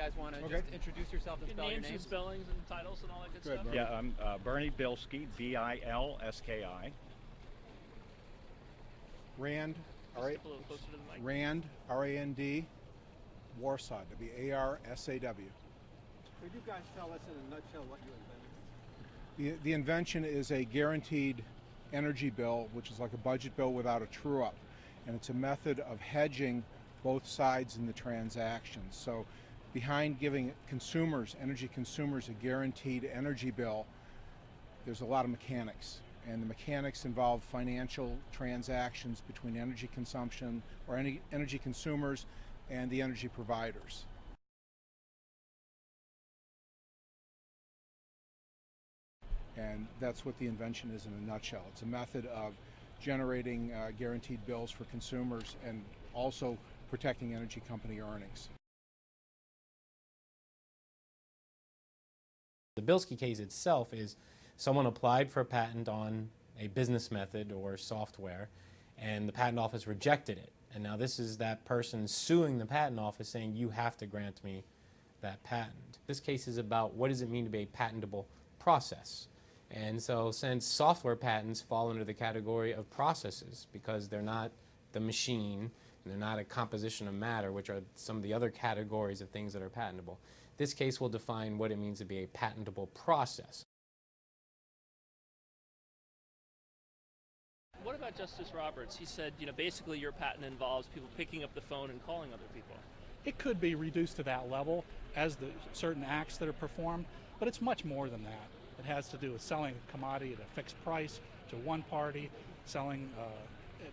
guys want to Okay. just introduce yourself and Your spell your names and spellings and titles and all that good, Good, stuff. Bernie. Yeah, I'm uh, Bernie Bilski, B-I-L-S-K-I. Rand, Just all right. step a little closer to the mic. Rand, R-A-N-D, Warsaw, W-A-R-S-A-W. Could you guys tell us in a nutshell what you invented? The, the invention is a guaranteed energy bill, which is like a budget bill without a true up. And it's a method of hedging both sides in the transaction. So behind giving consumers, energy consumers, a guaranteed energy bill, there's a lot of mechanics. And the mechanics involve financial transactions between energy consumption or any energy consumers and the energy providers. And that's what the invention is in a nutshell. It's a method of generating uh, guaranteed bills for consumers and also protecting energy company earnings. The Bilski case itself is someone applied for a patent on a business method or software, and the patent office rejected it. And now this is that person suing the patent office saying, you have to grant me that patent. This case is about what does it mean to be a patentable process. And so since software patents fall under the category of processes because they're not the machine and they're not a composition of matter, which are some of the other categories of things that are patentable, this case will define what it means to be a patentable process. What about Justice Roberts? He said, you know, basically your patent involves people picking up the phone and calling other people. It could be reduced to that level as the certain acts that are performed, but it's much more than that. It has to do with selling a commodity at a fixed price to one party, selling uh,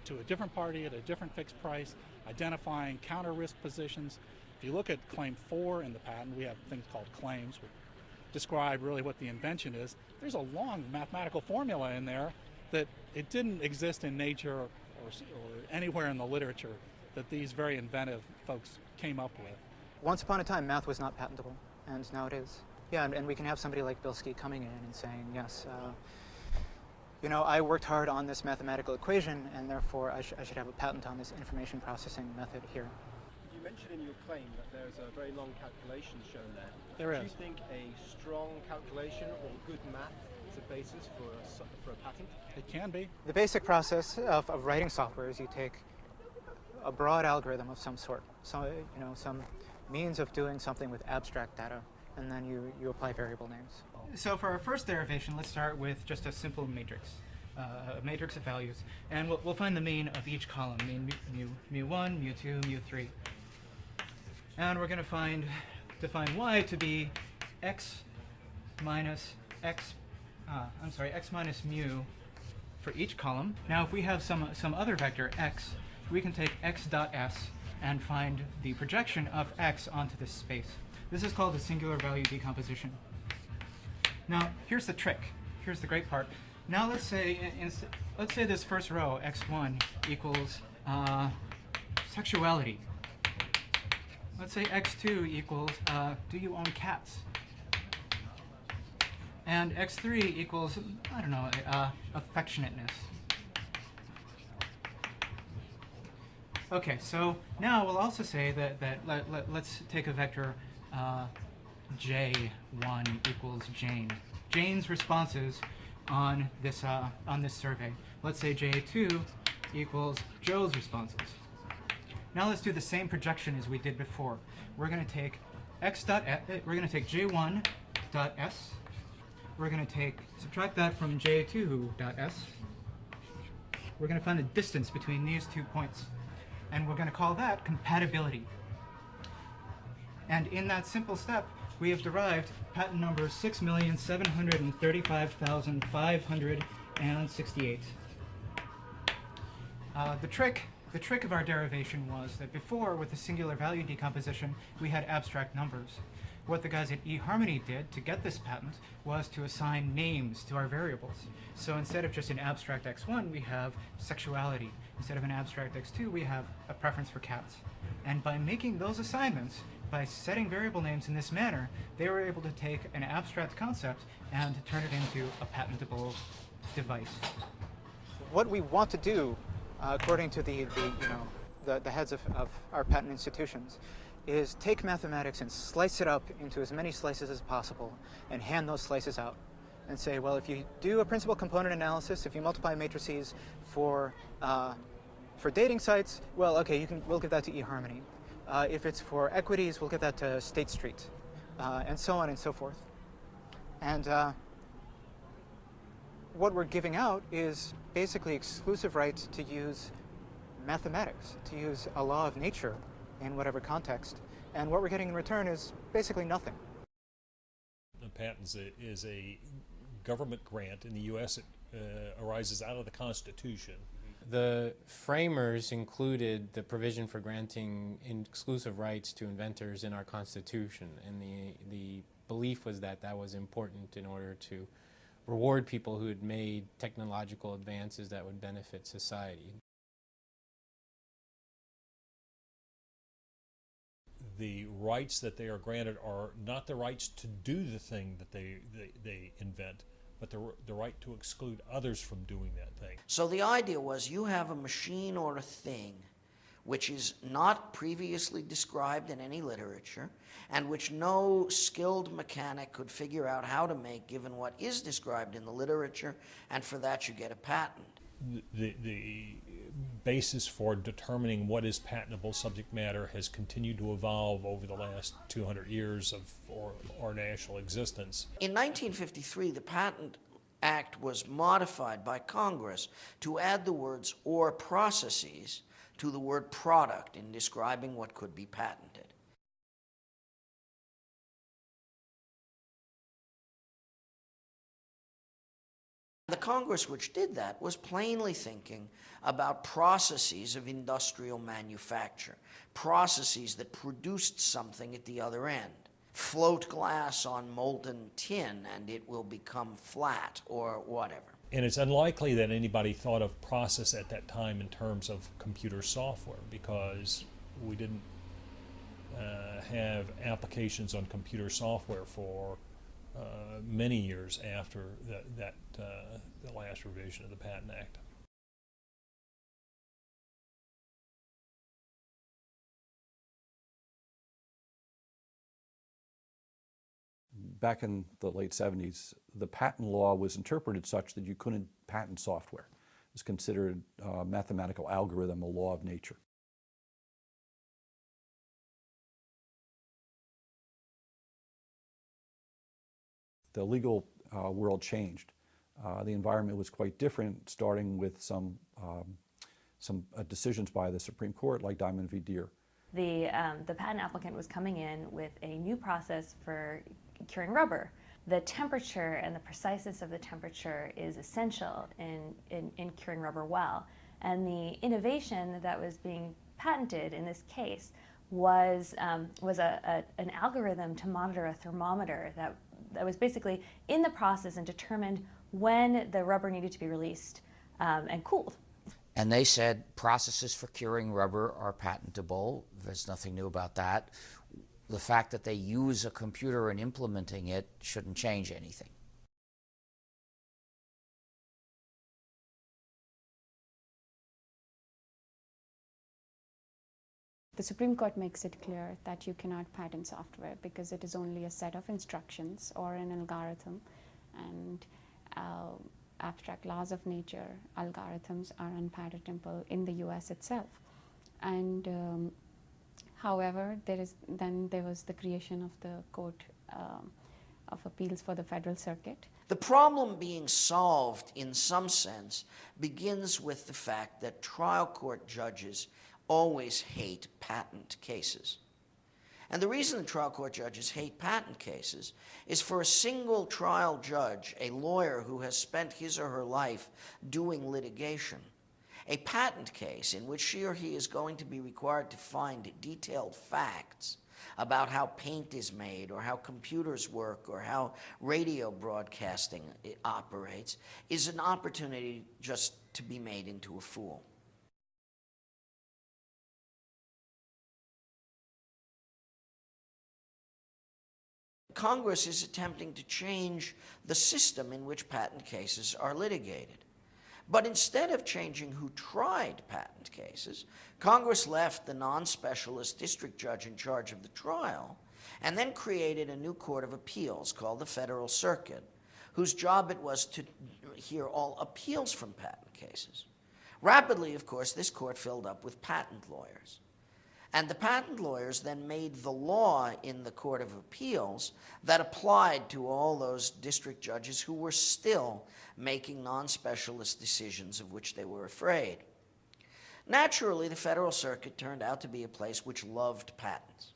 to a different party at a different fixed price, identifying counter risk positions. If you look at claim four in the patent, we have things called claims, which describe really what the invention is. There's a long mathematical formula in there that it didn't exist in nature or, or anywhere in the literature that these very inventive folks came up with. Once upon a time, math was not patentable, and now it is. Yeah, and, and we can have somebody like Bilski coming in and saying, yes, uh, you know, I worked hard on this mathematical equation, and therefore I, sh I should have a patent on this information processing method here. You mentioned in your claim that there's a very long calculation shown there. There Do you think a strong calculation or good math is a basis for a, s- for a patent? It can be. The basic process of, of writing software is you take a broad algorithm of some sort, so, you know, some means of doing something with abstract data, and then you, you apply variable names. So for our first derivation, let's start with just a simple matrix, uh, a matrix of values. And we'll, we'll find the mean of each column, mean mu, mu, mu1, mu2, mu3. And we're going to find, define y to be x minus x, uh, I'm sorry, x minus mu for each column. Now if we have some, some other vector, x, we can take x dot s and find the projection of x onto this space. This is called a singular value decomposition. Now, here's the trick. Here's the great part. Now let's say, let's say this first row, x1 equals uh, sexuality. Let's say x2 equals uh, do you own cats? And x3 equals, I don't know, uh, affectionateness. Okay, so now we'll also say that, that let, let, let's take a vector uh, j1 equals Jane. Jane's responses on this, uh, on this survey. Let's say j2 equals Joe's responses. Now let's do the same projection as we did before. We're going to take x dot s, we're going to take j1 dot s. We're going to take subtract that from j2 dot s. We're going to find the distance between these two points, and we're going to call that compatibility. And in that simple step, we have derived patent number 6,735,568. Uh, the trick the trick of our derivation was that before, with the singular value decomposition, we had abstract numbers. What the guys at eHarmony did to get this patent was to assign names to our variables. So instead of just an abstract x1, we have sexuality. Instead of an abstract x2, we have a preference for cats. And by making those assignments, by setting variable names in this manner, they were able to take an abstract concept and turn it into a patentable device. What we want to do, uh, according to the, the, you know, the, the heads of, of our patent institutions, is take mathematics and slice it up into as many slices as possible and hand those slices out and say, well, if you do a principal component analysis, if you multiply matrices for, uh, for dating sites, well, okay, you can, we'll give that to eHarmony. Uh, if it's for equities, we'll give that to State Street, uh, and so on and so forth. And uh, what we're giving out is basically exclusive rights to use mathematics, to use a law of nature in whatever context. And what we're getting in return is basically nothing. A patent is a, is a government grant. In the U.S., it uh, arises out of the Constitution. The framers included the provision for granting exclusive rights to inventors in our Constitution, and the, the belief was that that was important in order to reward people who had made technological advances that would benefit society. The rights that they are granted are not the rights to do the thing that they, they, they invent, but the, the right to exclude others from doing that thing. So the idea was you have a machine or a thing which is not previously described in any literature and which no skilled mechanic could figure out how to make given what is described in the literature, and for that you get a patent. The, the basis for determining what is patentable subject matter has continued to evolve over the last 200 years of our, our national existence. In 1953, the Patent Act was modified by Congress to add the words or processes to the word product in describing what could be patented. The Congress which did that was plainly thinking about processes of industrial manufacture, processes that produced something at the other end. Float glass on molten tin and it will become flat or whatever. And it's unlikely that anybody thought of process at that time in terms of computer software because we didn't uh, have applications on computer software for uh, many years after the, that uh, the last revision of the Patent Act. Back in the late 70s, the patent law was interpreted such that you couldn't patent software. It was considered a mathematical algorithm, a law of nature. the legal uh, world changed. Uh, the environment was quite different, starting with some, um, some uh, decisions by the Supreme Court, like Diamond v. Diehr. The, um, the patent applicant was coming in with a new process for curing rubber. The temperature and the preciseness of the temperature is essential in, in, in curing rubber well. And the innovation that was being patented in this case was, um, was a, a, an algorithm to monitor a thermometer that that was basically in the process and determined when the rubber needed to be released um, and cooled. And they said processes for curing rubber are patentable. There's nothing new about that. The fact that they use a computer in implementing it shouldn't change anything. The Supreme Court makes it clear that you cannot patent software because it is only a set of instructions or an algorithm and uh, abstract laws of nature algorithms are unpatentable in the US itself. And um, however, there is then there was the creation of the Court um, of Appeals for the Federal Circuit. The problem being solved in some sense begins with the fact that trial court judges always hate patent cases. And the reason the trial court judges hate patent cases is for a single trial judge, a lawyer who has spent his or her life doing litigation, a patent case in which she or he is going to be required to find detailed facts about how paint is made or how computers work or how radio broadcasting eh, operates is an opportunity just to be made into a fool. Congress is attempting to change the system in which patent cases are litigated. But instead of changing who tried patent cases, Congress left the non specialist district judge in charge of the trial and then created a new court of appeals called the Federal Circuit, whose job it was to hear all appeals from patent cases. Rapidly, of course, this court filled up with patent lawyers. And the patent lawyers then made the law in the Court of Appeals that applied to all those district judges who were still making non specialist decisions of which they were afraid. Naturally, the Federal Circuit turned out to be a place which loved patents.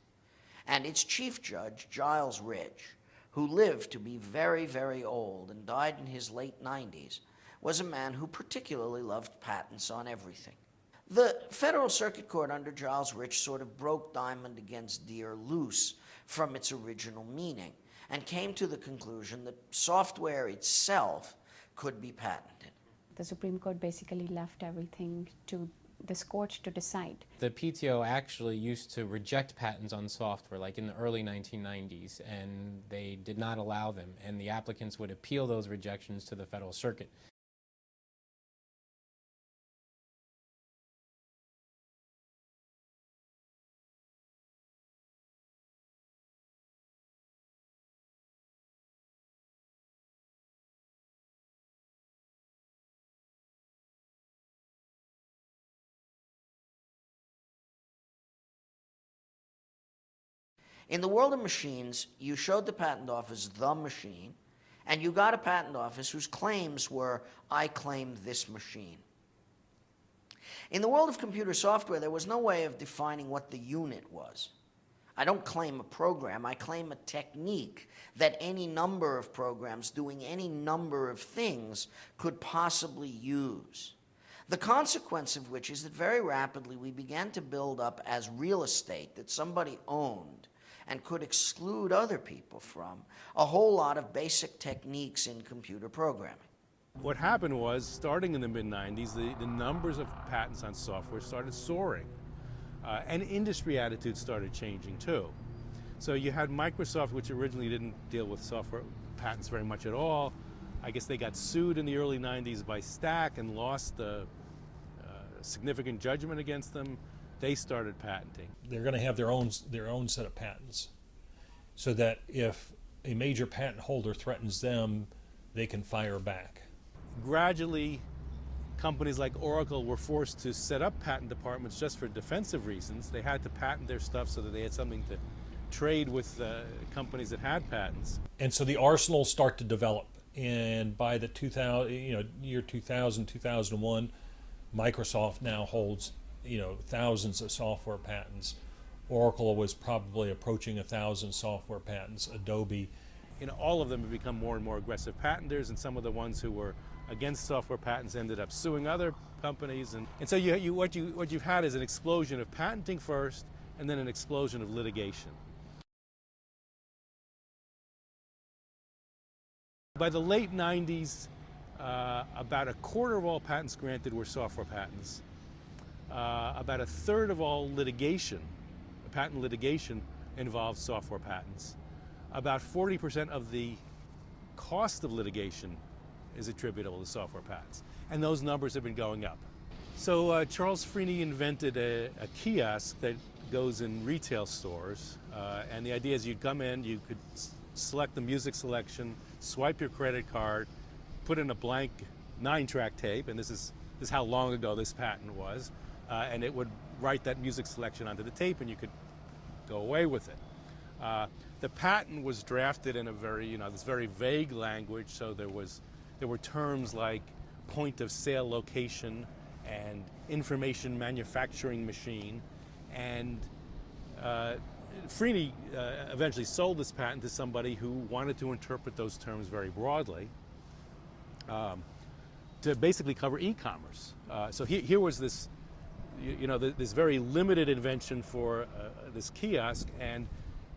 And its chief judge, Giles Rich, who lived to be very, very old and died in his late 90s, was a man who particularly loved patents on everything. The Federal Circuit Court under Giles Rich sort of broke Diamond against Diehr loose from its original meaning and came to the conclusion that software itself could be patented. The Supreme Court basically left everything to this court to decide. The PTO actually used to reject patents on software, like in the early 1990s, and they did not allow them, and the applicants would appeal those rejections to the Federal Circuit. In the world of machines, you showed the patent office the machine, and you got a patent office whose claims were, I claim this machine. In the world of computer software, there was no way of defining what the unit was. I don't claim a program, I claim a technique that any number of programs doing any number of things could possibly use. The consequence of which is that very rapidly we began to build up as real estate that somebody owned and could exclude other people from a whole lot of basic techniques in computer programming. What happened was, starting in the mid 90s, the, the numbers of patents on software started soaring. Uh, and industry attitudes started changing too. So you had Microsoft, which originally didn't deal with software patents very much at all. I guess they got sued in the early 90s by Stac and lost a, a significant judgment against them they started patenting. They're going to have their own their own set of patents, so that if a major patent holder threatens them, they can fire back. Gradually, companies like Oracle were forced to set up patent departments just for defensive reasons. They had to patent their stuff so that they had something to trade with uh, companies that had patents. And so the arsenals start to develop. And by the 2000, you know, year 2000, 2001, Microsoft now holds you know thousands of software patents. Oracle was probably approaching a thousand software patents. Adobe. You know, all of them have become more and more aggressive patenters, and some of the ones who were against software patents ended up suing other companies. And, and so you, you, what, you, what you've had is an explosion of patenting first, and then an explosion of litigation. By the late 90s, uh, about a quarter of all patents granted were software patents uh, about a third of all litigation, patent litigation, involves software patents. About 40% of the cost of litigation is attributable to software patents. And those numbers have been going up. So uh, Charles Freeny invented a, a, kiosk that goes in retail stores. Uh, and the idea is you'd come in, you could select the music selection, swipe your credit card, put in a blank nine track tape, and this is, this is how long ago this patent was uh, and it would write that music selection onto the tape and you could go away with it. Uh, the patent was drafted in a very, you know, this very vague language, so there was, there were terms like point of sale location and information manufacturing machine, and uh, Freeny uh, eventually sold this patent to somebody who wanted to interpret those terms very broadly um, to basically cover e-commerce. Uh, so he, here was this you, you know, this very limited invention for uh, this kiosk, and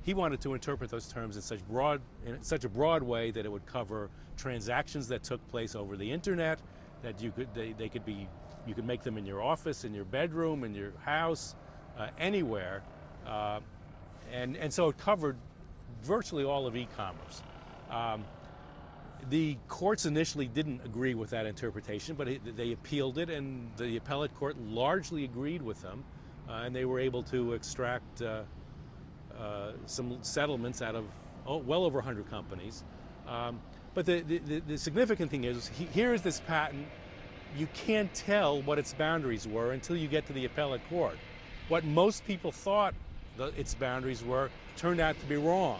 he wanted to interpret those terms in such broad, in such a broad way that it would cover transactions that took place over the internet, that you could, they, they could be, you could make them in your office, in your bedroom, in your house, uh, anywhere, uh, and and so it covered virtually all of e-commerce. Um, The courts initially didn't agree with that interpretation, but it, they appealed it, and the appellate court largely agreed with them, uh, and they were able to extract uh, uh, some settlements out of oh, well over 100 companies. Um, but the, the, the, significant thing is, he, here is this patent. You can't tell what its boundaries were until you get to the appellate court. What most people thought the, its boundaries were turned out to be wrong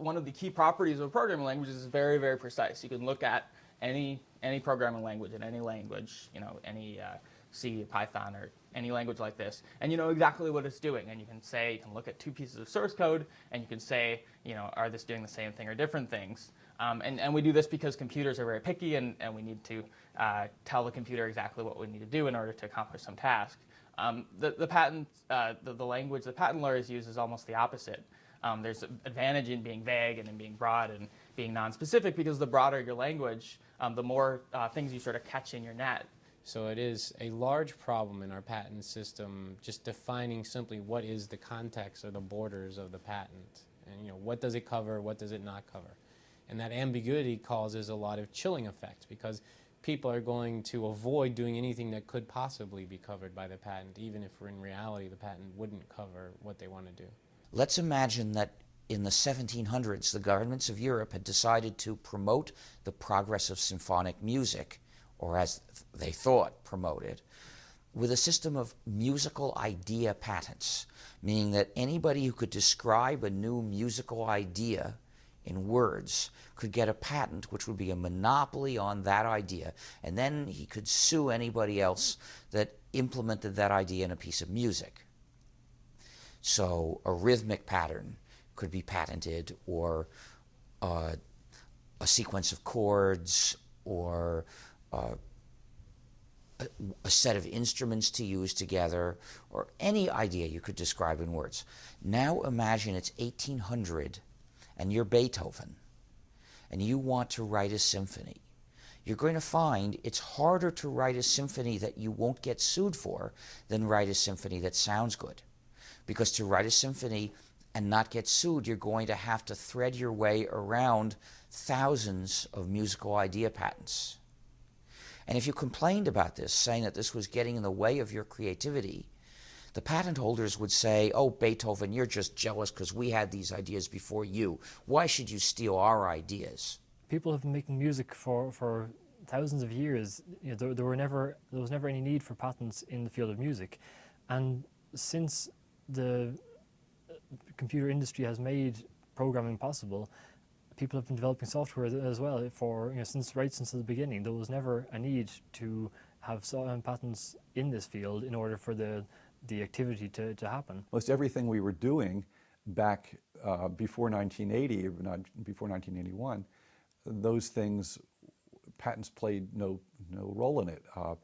one of the key properties of a programming language is very, very precise. You can look at any any programming language in any language, you know, any uh, C, Python, or any language like this, and you know exactly what it's doing. And you can say, you can look at two pieces of source code, and you can say, you know, are this doing the same thing or different things? Um, and, and we do this because computers are very picky, and, and we need to uh, tell the computer exactly what we need to do in order to accomplish some task. Um, the, the patent, uh, the, the language the patent lawyers use is almost the opposite. Um, there's an advantage in being vague and in being broad and being non-specific because the broader your language, um, the more uh, things you sort of catch in your net. So it is a large problem in our patent system just defining simply what is the context or the borders of the patent. And you know, what does it cover, what does it not cover? And that ambiguity causes a lot of chilling effects because people are going to avoid doing anything that could possibly be covered by the patent, even if in reality the patent wouldn't cover what they want to do. Let's imagine that in the 1700s, the governments of Europe had decided to promote the progress of symphonic music, or as they thought, promote it, with a system of musical idea patents, meaning that anybody who could describe a new musical idea in words could get a patent which would be a monopoly on that idea, and then he could sue anybody else that implemented that idea in a piece of music. So a rhythmic pattern could be patented, or uh, a sequence of chords, or uh, a, a, set of instruments to use together, or any idea you could describe in words. Now imagine it's 1800 and you're Beethoven, and you want to write a symphony. You're going to find it's harder to write a symphony that you won't get sued for than write a symphony that sounds good. Because to write a symphony and not get sued, you're going to have to thread your way around thousands of musical idea patents. And if you complained about this, saying that this was getting in the way of your creativity, the patent holders would say, oh, Beethoven, you're just jealous because we had these ideas before you. Why should you steal our ideas? People have been making music for, for thousands of years. You know, there, there, were never, there was never any need for patents in the field of music. And since the uh, computer industry has made programming possible, people have been developing software as well for you know, since right since the beginning. There was never a need to have um, patents in this field in order for the the activity to, to happen. Most everything we were doing back uh, before 1980, before 1981, those things, patents played no no role in it. Uh,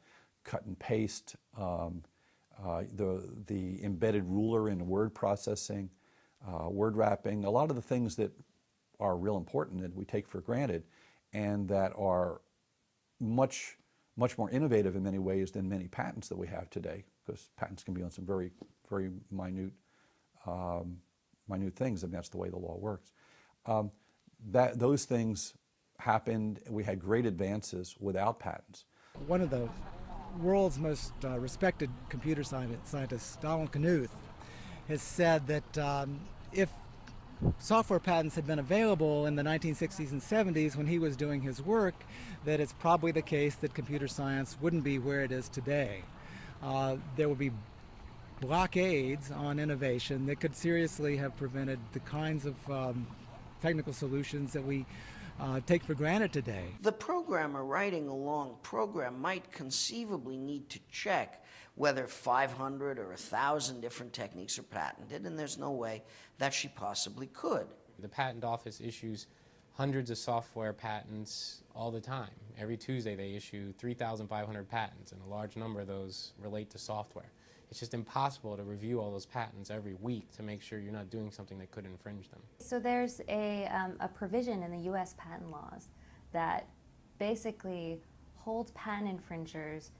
cut and paste, um, uh, the, the embedded ruler in word processing, uh, word wrapping, a lot of the things that are real important that we take for granted and that are much, much more innovative in many ways than many patents that we have today, because patents can be on some very, very minute, um, minute things, and that's the way the law works. Um, that, those things happened, we had great advances without patents. One of the world's most uh, respected computer scientist, Donald Knuth, has said that um, if software patents had been available in the 1960s and 70s when he was doing his work, that it's probably the case that computer science wouldn't be where it is today. Uh, there would be blockades on innovation that could seriously have prevented the kinds of um, technical solutions that we uh, take for granted today. The programmer writing a long program might conceivably need to check whether 500 or 1,000 different techniques are patented, and there's no way that she possibly could. The patent office issues hundreds of software patents all the time. Every Tuesday they issue 3,500 patents, and a large number of those relate to software. It's just impossible to review all those patents every week to make sure you're not doing something that could infringe them. So there's a, um, a provision in the U.S. patent laws that basically holds patent infringers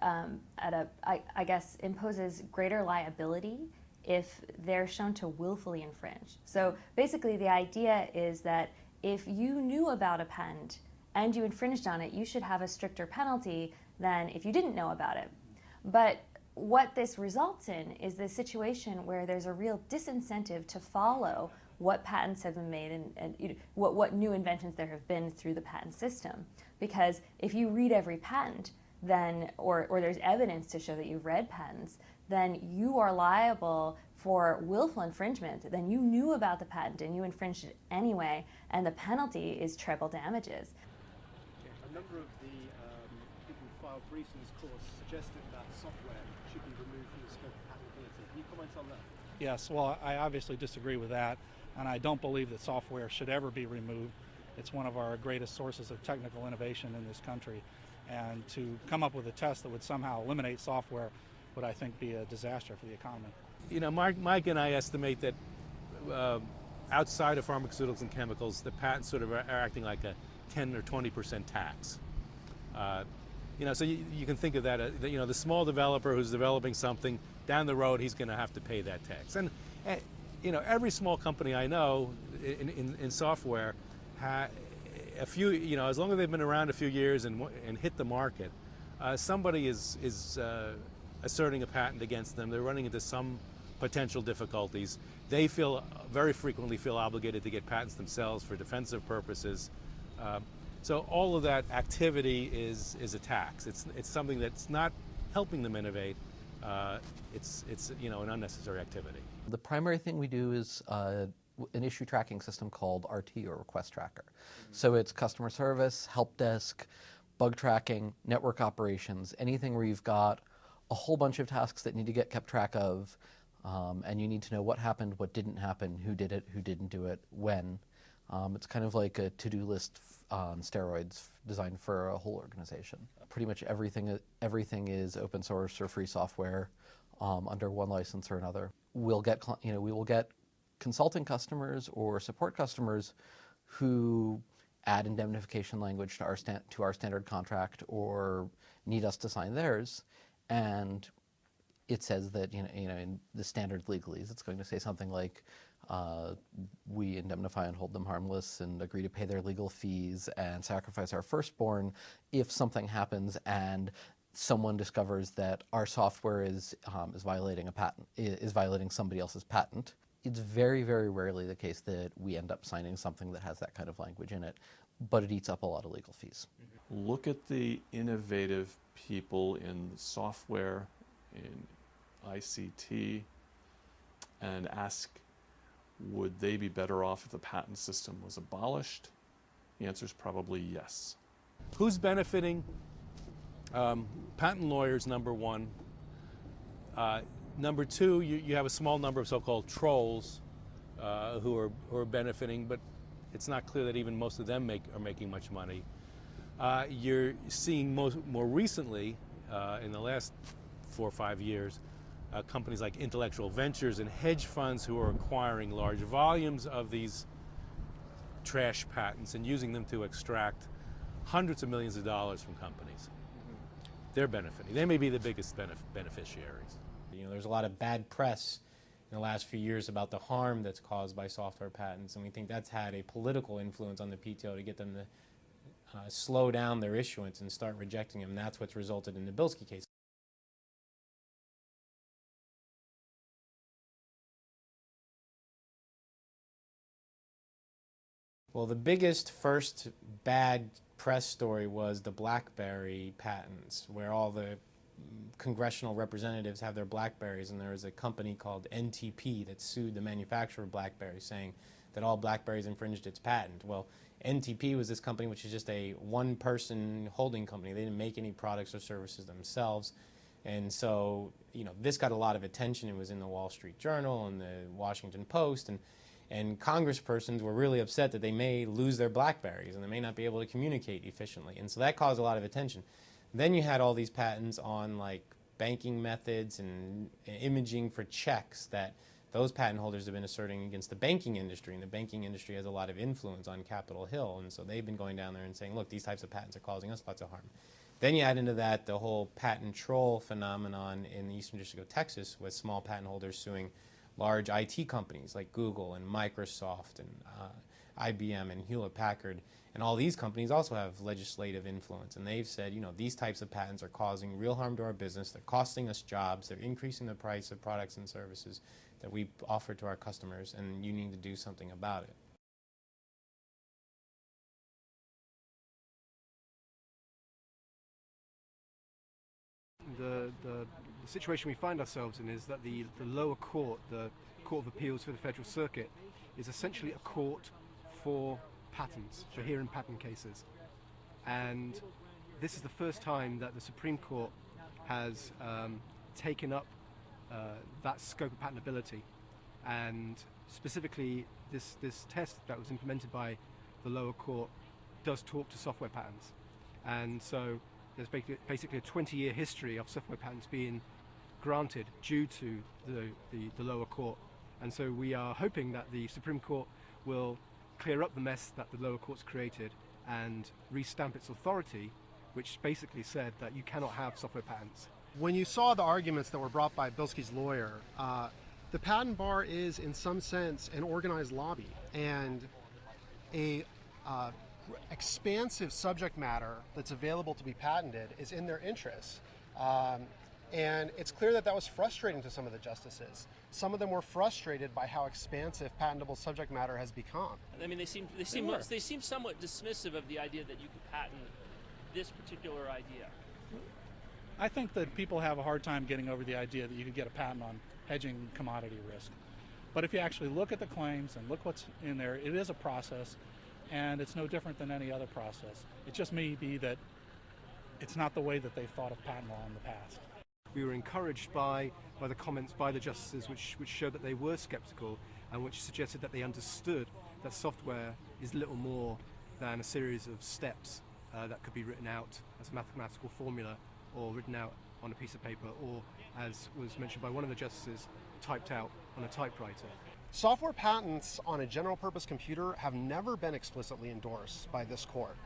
um, at a, I, I guess, imposes greater liability if they're shown to willfully infringe. So basically the idea is that if you knew about a patent and you infringed on it, you should have a stricter penalty than if you didn't know about it. But what this results in is this situation where there's a real disincentive to follow what patents have been made and, and you know, what, what new inventions there have been through the patent system. Because if you read every patent, then, or, or there's evidence to show that you've read patents, then you are liable for willful infringement. Then you knew about the patent and you infringed it anyway, and the penalty is treble damages. A number of the um, people who filed briefs in this course suggested that software should be removed from the scope of patentability. Can you comment on that? Yes, well, I obviously disagree with that, and I don't believe that software should ever be removed. It's one of our greatest sources of technical innovation in this country, and to come up with a test that would somehow eliminate software would, I think, be a disaster for the economy. You know, Mike, Mike and I estimate that uh, outside of pharmaceuticals and chemicals, the patents sort of are, acting like a 10 or 20 percent tax. Uh, you know, so you, you, can think of that, uh, you know, the small developer who's developing something, down the road he's going to have to pay that tax. And, uh, you know, every small company I know in, in, in software, a few, you know, as long as they've been around a few years and, and hit the market, uh, somebody is, is uh, asserting a patent against them. They're running into some potential difficulties. They feel very frequently feel obligated to get patents themselves for defensive purposes. Uh, so all of that activity is is a tax. It's it's something that's not helping them innovate. Uh, it's it's you know an unnecessary activity. The primary thing we do is uh, an issue tracking system called RT or Request Tracker. Mm-hmm. So it's customer service, help desk, bug tracking, network operations, anything where you've got a whole bunch of tasks that need to get kept track of, um, and you need to know what happened, what didn't happen, who did it, who didn't do it, when. Um, it's kind of like a to-do list on steroids designed for a whole organization. Pretty much everything everything is open source or free software um, under one license or another. We'll get you know we will get consulting customers or support customers who add indemnification language to our to our standard contract or need us to sign theirs and it says that you know, you know in the standard legalese, it's going to say something like, uh, "We indemnify and hold them harmless, and agree to pay their legal fees and sacrifice our firstborn if something happens and someone discovers that our software is um, is violating a patent, is violating somebody else's patent." It's very, very rarely the case that we end up signing something that has that kind of language in it, but it eats up a lot of legal fees. Look at the innovative people in software, in ICT, and ask would they be better off if the patent system was abolished? The answer is probably yes. Who's benefiting? Um, patent lawyers, number one. Uh, number two, you, you, have a small number of so-called trolls uh, who, are, who are benefiting, but it's not clear that even most of them make, are making much money. Uh, you're seeing most, more recently, uh, in the last four or five years, uh, companies like intellectual ventures and hedge funds who are acquiring large volumes of these trash patents and using them to extract hundreds of millions of dollars from companies. Mm-hmm. They're benefiting. They may be the biggest benef beneficiaries. You know, there's a lot of bad press in the last few years about the harm that's caused by software patents, and we think that's had a political influence on the PTO to get them to uh, slow down their issuance and start rejecting them. And that's what's resulted in the Bilski case. Well, the biggest first bad press story was the BlackBerry patents, where all the congressional representatives have their Blackberries, and there was a company called NTP that sued the manufacturer of BlackBerry, saying that all Blackberries infringed its patent. Well, NTP was this company which is just a one-person holding company. They didn't make any products or services themselves. And so, you know, this got a lot of attention. It was in the Wall Street Journal and the Washington Post. And, and congresspersons were really upset that they may lose their Blackberries and they may not be able to communicate efficiently. And so that caused a lot of attention. Then you had all these patents on like banking methods and imaging for checks that those patent holders have been asserting against the banking industry, and the banking industry has a lot of influence on Capitol Hill, and so they've been going down there and saying, look, these types of patents are causing us lots of harm. Then you add into that the whole patent troll phenomenon in the Eastern District of Texas with small patent holders suing large IT companies like Google and Microsoft and uh, IBM and Hewlett Packard and all these companies also have legislative influence, and they've said, you know, these types of patents are causing real harm to our business. They're costing us jobs. They're increasing the price of products and services that we offer to our customers, and you need to do something about it. The, the, the situation we find ourselves in is that the, the lower court, the Court of Appeals for the Federal Circuit, is essentially a court for patents, for hearing patent cases. And this is the first time that the Supreme Court has um, taken up uh, that scope of patentability. And specifically, this, this test that was implemented by the lower court does talk to software patents. And so there's basically, a 20 year history of software patents being granted due to the, the, the lower court. And so we are hoping that the Supreme Court will clear up the mess that the lower courts created and restamp its authority, which basically said that you cannot have software patents. When you saw the arguments that were brought by Bilski's lawyer, uh, the patent bar is, in some sense, an organized lobby and a uh, expansive subject matter that's available to be patented is in their interests. Um, and it's clear that that was frustrating to some of the justices. Some of them were frustrated by how expansive patentable subject matter has become. I mean, they seem they seem were. they seem somewhat dismissive of the idea that you could patent this particular idea. I think that people have a hard time getting over the idea that you could get a patent on hedging commodity risk. But if you actually look at the claims and look what's in there, it is a process, and it's no different than any other process. It just may be that it's not the way that they thought of patent law in the past. We were encouraged by, by the comments by the justices, which, which showed that they were skeptical and which suggested that they understood that software is little more than a series of steps uh, that could be written out as a mathematical formula or written out on a piece of paper or, as was mentioned by one of the justices, typed out on a typewriter. Software patents on a general purpose computer have never been explicitly endorsed by this court.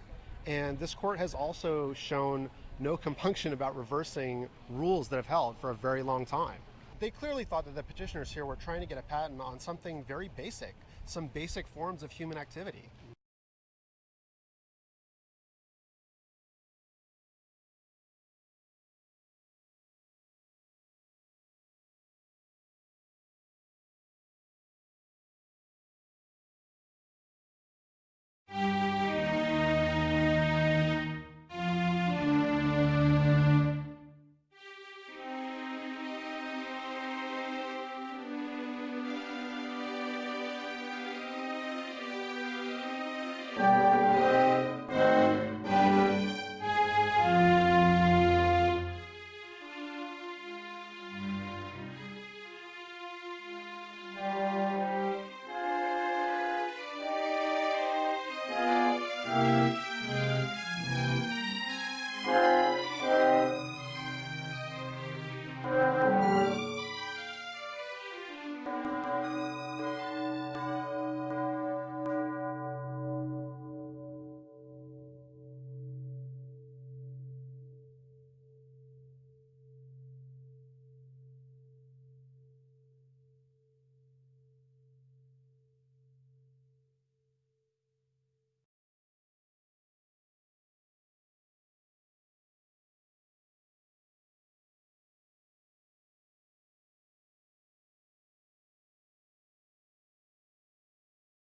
And this court has also shown no compunction about reversing rules that have held for a very long time. They clearly thought that the petitioners here were trying to get a patent on something very basic, some basic forms of human activity.